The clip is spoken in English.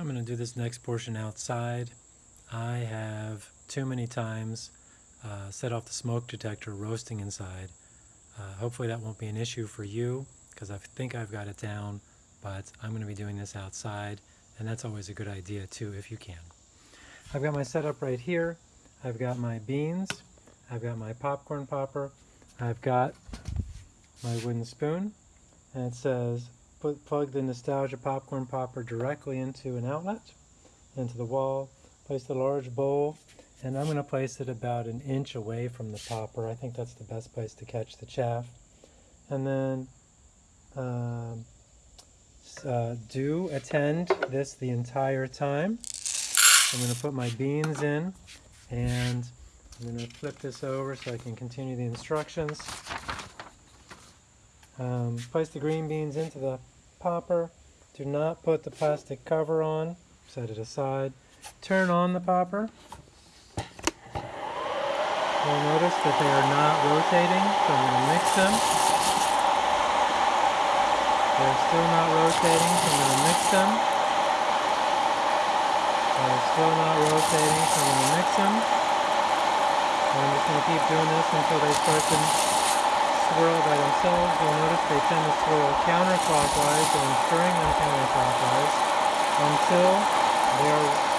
I'm going to do this next portion outside. I have too many times uh, set off the smoke detector roasting inside. Uh, hopefully that won't be an issue for you because I think I've got it down, but I'm going to be doing this outside and that's always a good idea too if you can. I've got my setup right here. I've got my beans. I've got my popcorn popper. I've got my wooden spoon and it says put plug the nostalgia popcorn popper directly into an outlet into the wall place the large bowl and I'm going to place it about an inch away from the popper. I think that's the best place to catch the chaff. And then um, uh, do attend this the entire time. I'm going to put my beans in and I'm going to flip this over so I can continue the instructions um, place the green beans into the popper. Do not put the plastic cover on. Set it aside. Turn on the popper. You'll notice that they are not rotating, so I'm going to mix them. They're still not rotating, so I'm going to mix them. They're still not rotating, so I'm going to mix them. And I'm just going to keep doing this until they start to swirl by themselves, you'll notice they tend to swirl counterclockwise, so I'm stirring them counterclockwise until they're